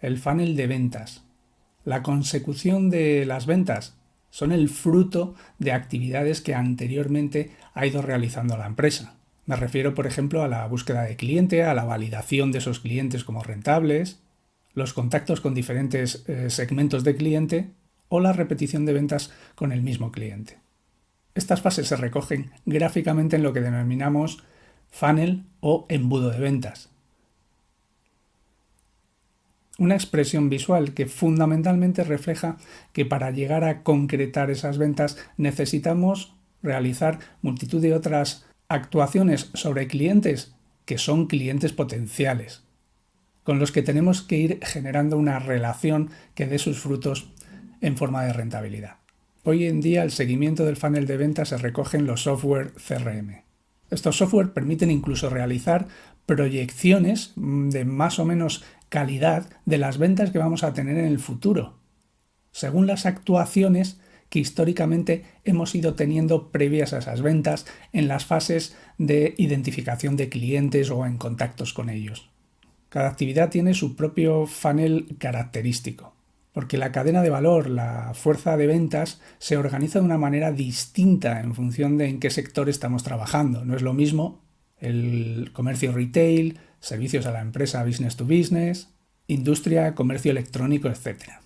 el funnel de ventas. La consecución de las ventas son el fruto de actividades que anteriormente ha ido realizando la empresa. Me refiero, por ejemplo, a la búsqueda de cliente, a la validación de esos clientes como rentables, los contactos con diferentes eh, segmentos de cliente o la repetición de ventas con el mismo cliente. Estas fases se recogen gráficamente en lo que denominamos funnel o embudo de ventas. Una expresión visual que fundamentalmente refleja que para llegar a concretar esas ventas necesitamos realizar multitud de otras actuaciones sobre clientes que son clientes potenciales, con los que tenemos que ir generando una relación que dé sus frutos en forma de rentabilidad. Hoy en día el seguimiento del funnel de ventas se recoge en los software CRM. Estos software permiten incluso realizar proyecciones de más o menos calidad de las ventas que vamos a tener en el futuro, según las actuaciones que históricamente hemos ido teniendo previas a esas ventas en las fases de identificación de clientes o en contactos con ellos. Cada actividad tiene su propio funnel característico, porque la cadena de valor, la fuerza de ventas, se organiza de una manera distinta en función de en qué sector estamos trabajando. No es lo mismo el comercio retail, servicios a la empresa business to business, industria, comercio electrónico, etc.